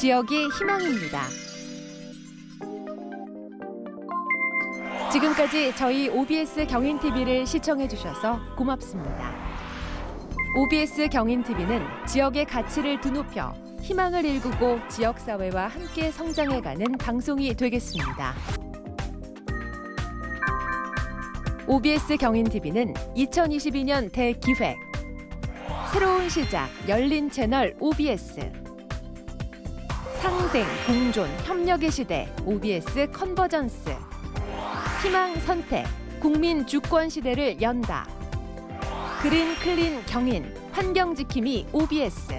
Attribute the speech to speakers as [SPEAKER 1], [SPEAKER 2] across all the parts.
[SPEAKER 1] 지역이 희망입니다. 지금까지 저희 OBS 경인TV를 시청해주셔서 고맙습니다. OBS 경인TV는 지역의 가치를 드높여 희망을 일구고 지역사회와 함께 성장해가는 방송이 되겠습니다. OBS 경인TV는 2022년 대기획 새로운 시작 열린 채널 OBS 상생, 공존, 협력의 시대 OBS convergence 희망 선택, 국민 주권 시대를 연다. green clean 경인, 환경 지킴이 OBS.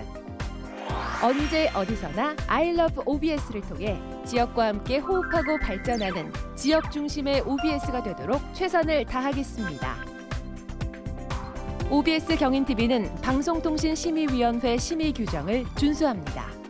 [SPEAKER 1] 언제 어디서나 I love OBS를 통해 지역과 함께 호흡하고 발전하는 지역 중심의 OBS가 되도록 최선을 다하겠습니다. OBS 경인 TV는 방송통신심의위원회 심의 규정을 준수합니다.